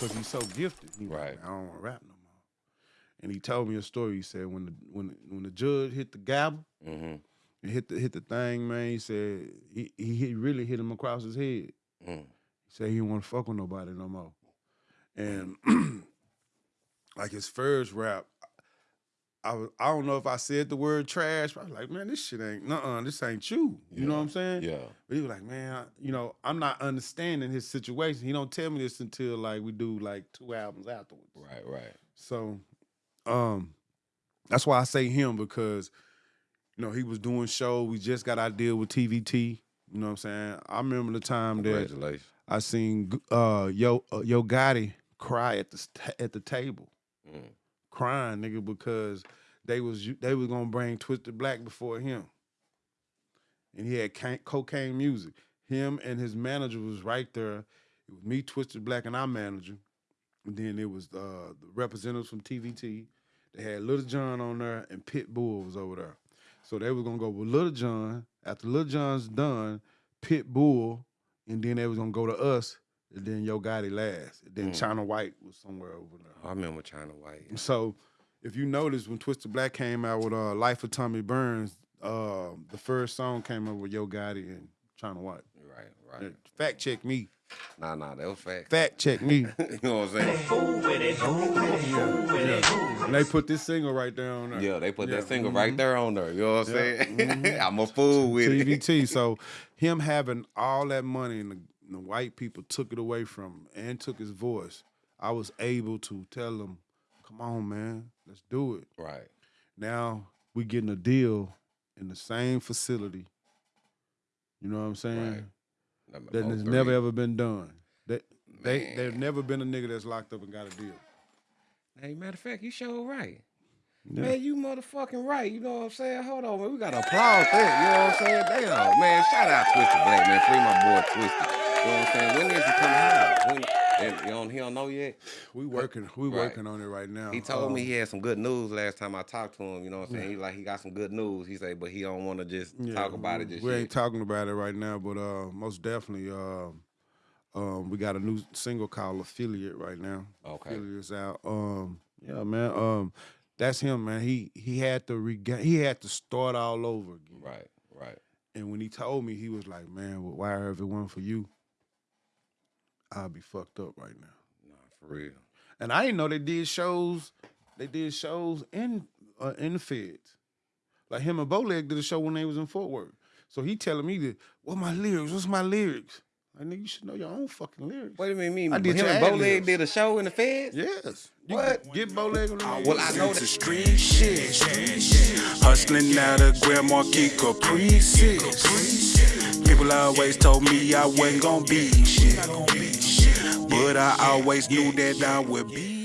because he's so gifted. He Right. Like, I don't want to rap no more. And he told me a story. He said when the when when the judge hit the gavel Mm-hmm. and hit the hit the thing, man, he said he he really hit him across his head. Mm. He said he didn't want to fuck with nobody no more. And like his first rap, I was I don't know if I said the word trash, but I was like, man, this shit ain't nuh-uh, this ain't you. You know what I'm saying? Yeah. But he was like, man, I, you know, I'm not understanding his situation. He don't tell me this until like we do like two albums afterwards. Right. Right. So, um, that's why I say him because, you know, he was doing show. We just got our deal with TVT. You know what I'm saying? I remember the time that I seen uh Yo uh, Yo Gotti cry at the at the table, Mm. Crying nigga because they was they was gonna bring Twisted Black before him, and he had ca- cocaine music. Him and his manager was right there. It was me, Twisted Black, and our manager. And then it was uh, the representatives from TVT. They had Lil Jon on there, and Pitbull was over there. So they was gonna go with Lil Jon. After Lil Jon's done, Pitbull, and then they was gonna go to us, then Yo Gotti last. And then Mm. China White was somewhere over there. I remember China White. So if you notice when Twisted Black came out with uh, Life of Tommy Burns, uh, the first song came out with Yo Gotti and China White. Right. Right. Fact check me. Nah. Nah. That was fact. Fact check me. you know what I'm saying? Fool with it, fool with it, fool with it. and they put this single right there on there. Yeah, they put Yeah, that single mhm. right there on there. You know what I'm Yeah, saying? mhm. I'm a fool with it. TVT. So him having all that money and the, the white people took it away from him and took his voice. I was able to tell them, "Come on, man, let's do it." Right. Now we getting a deal in the same facility. You know what I'm saying? Right. Number That has never ever been done. That they Man. there's never been a nigga that's locked up and got a deal. Hey, matter of fact, you sure right. Yeah. Man, you motherfucking right. You know what I'm saying? Hold on, man. We gotta applaud that. You know what I'm saying? Damn, man. Shout out Twisted Black, man. Free my boy Twisted. You know what I'm saying? When is he coming out? When, and you don't, he don't know yet. We working we Right. working on it right now. He told me Um, he had some good news last time I talked to him. You know what I'm saying? He like he got some good news. He said, but he don't want to just yeah, talk about it just we ain't talking about it right now, but uh most definitely um um we got a new single called Affiliate right now. Okay. Affiliate's out. Um yeah, man. Um that's him, man. He he had to regain he had to start all over again. Right, right. And when he told me, he was like, "Man, well, why if it wasn't for you, I'll be fucked up right now." Nah, for real. And I didn't know they did shows. They did shows in uh, in the feds. Like him and Bowleg did a show when they was in Fort Worth. So he telling me that, what my lyrics? What's my lyrics? I nigga, you should know your own fucking lyrics. What do you mean? Me, I did him and Bowleg did a show in the feds? Yes. You What? Get, get Bowleg on the well, I know to that. street shit. Hustling out of Grand Marquis Caprices. People always told me I wasn't gonna be shit. But I always knew that I would be